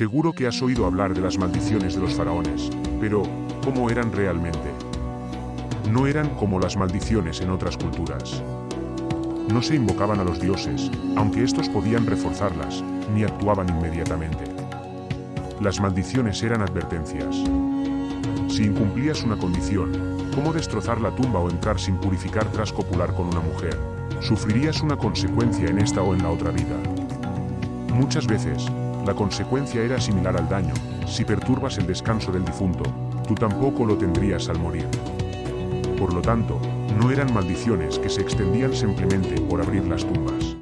Seguro que has oído hablar de las maldiciones de los faraones, pero ¿cómo eran realmente? No eran como las maldiciones en otras culturas. No se invocaban a los dioses, aunque estos podían reforzarlas, ni actuaban inmediatamente. Las maldiciones eran advertencias. Si incumplías una condición, como destrozar la tumba o entrar sin purificar tras copular con una mujer, sufrirías una consecuencia en esta o en la otra vida. Muchas veces, la consecuencia era similar al daño. Si perturbas el descanso del difunto, tú tampoco lo tendrías al morir. Por lo tanto, no eran maldiciones que se extendían simplemente por abrir las tumbas.